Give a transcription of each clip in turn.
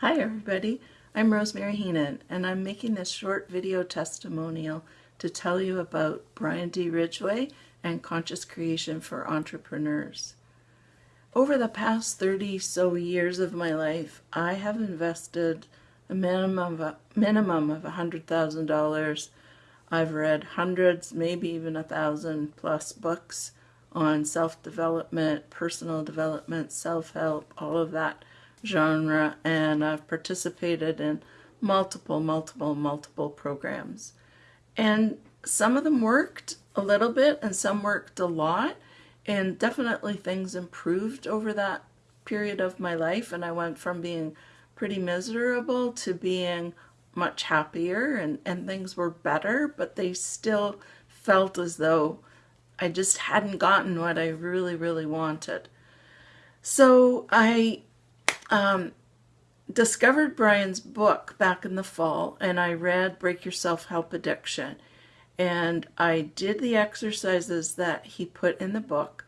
Hi everybody, I'm Rosemary Heenan and I'm making this short video testimonial to tell you about Brian D. Ridgway and Conscious Creation for Entrepreneurs. Over the past 30 so years of my life, I have invested a minimum of, a minimum of $100,000. I've read hundreds, maybe even a thousand plus books on self-development, personal development, self-help, all of that genre and I've participated in multiple, multiple, multiple programs. And some of them worked a little bit and some worked a lot and definitely things improved over that period of my life and I went from being pretty miserable to being much happier and, and things were better, but they still felt as though I just hadn't gotten what I really, really wanted. So I um, discovered Brian's book back in the fall and I read Break Your Self-Help Addiction. And I did the exercises that he put in the book.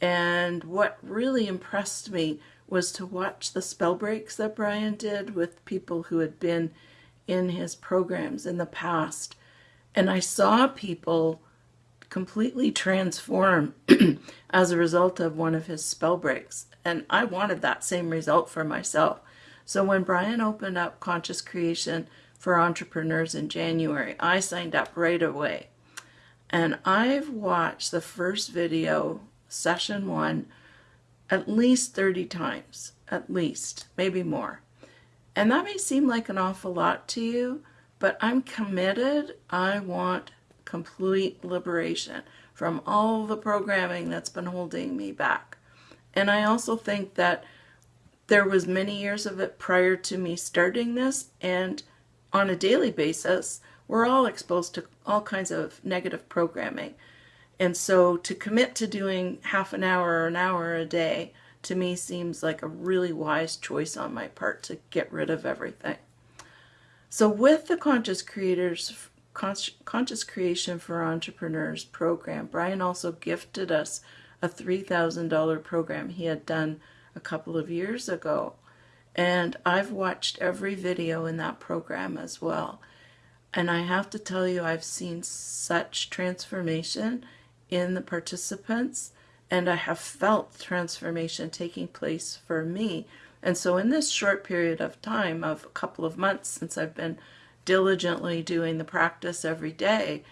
And what really impressed me was to watch the spell breaks that Brian did with people who had been in his programs in the past. And I saw people completely transform as a result of one of his spell breaks. And I wanted that same result for myself. So when Brian opened up Conscious Creation for Entrepreneurs in January, I signed up right away. And I've watched the first video, session one, at least 30 times, at least, maybe more. And that may seem like an awful lot to you, but I'm committed. I want complete liberation from all the programming that's been holding me back. And I also think that there was many years of it prior to me starting this and on a daily basis we're all exposed to all kinds of negative programming. And so to commit to doing half an hour or an hour a day to me seems like a really wise choice on my part to get rid of everything. So with the Conscious Creators Conscious Creation for Entrepreneurs program. Brian also gifted us a $3,000 program he had done a couple of years ago. And I've watched every video in that program as well. And I have to tell you, I've seen such transformation in the participants and I have felt transformation taking place for me. And so in this short period of time of a couple of months since I've been diligently doing the practice every day,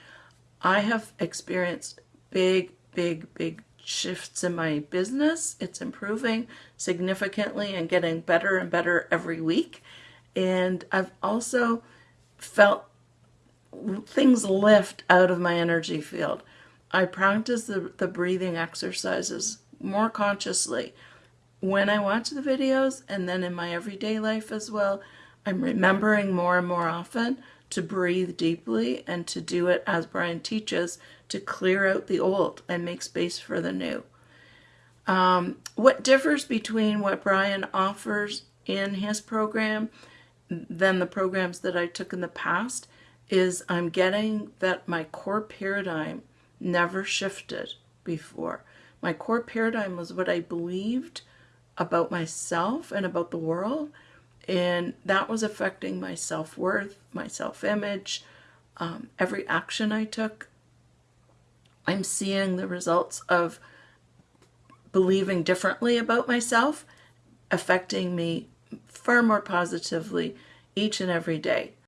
I have experienced big, big, big shifts in my business. It's improving significantly and getting better and better every week. And I've also felt things lift out of my energy field. I practice the, the breathing exercises more consciously when I watch the videos and then in my everyday life as well. I'm remembering more and more often to breathe deeply and to do it as Brian teaches to clear out the old and make space for the new. Um, what differs between what Brian offers in his program than the programs that I took in the past is I'm getting that my core paradigm never shifted before. My core paradigm was what I believed about myself and about the world and that was affecting my self-worth, my self-image, um, every action I took. I'm seeing the results of believing differently about myself affecting me far more positively each and every day.